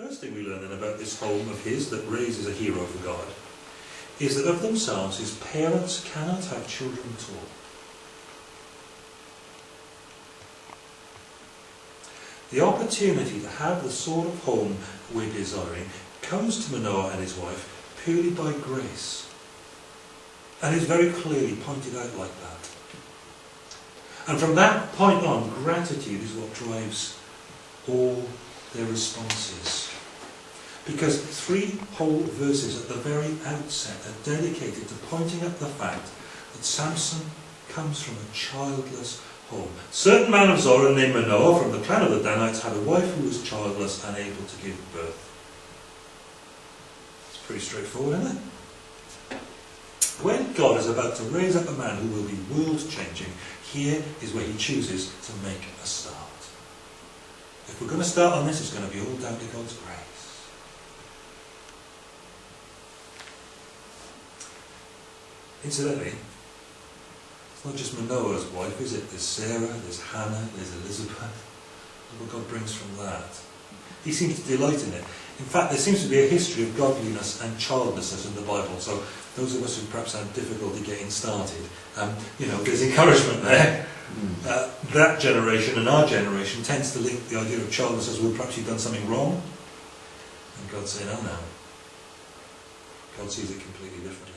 First thing we learn then about this home of his that raises a hero for God is that of themselves his parents cannot have children at all. The opportunity to have the sort of home we're desiring comes to Manoah and his wife purely by grace. And is very clearly pointed out like that. And from that point on, gratitude is what drives all their responses. Because three whole verses at the very outset are dedicated to pointing out the fact that Samson comes from a childless home. Certain man of Zorah named Manoah from the clan of the Danites had a wife who was childless and able to give birth. It's pretty straightforward, isn't it? When God is about to raise up a man who will be world-changing, here is where he chooses to make a start. If we're going to start on this, it's going to be all down to God's grace. Incidentally, it's not just Manoah's wife, is it? There's Sarah, there's Hannah, there's Elizabeth. Look what God brings from that. He seems to delight in it. In fact, there seems to be a history of godliness and childlessness in the Bible. So those of us who perhaps have difficulty getting started, um, you know, there's encouragement there. Hmm. Uh, that generation and our generation tends to link the idea of childlessness as well, perhaps you've done something wrong. And God's saying, oh no. God sees it completely different.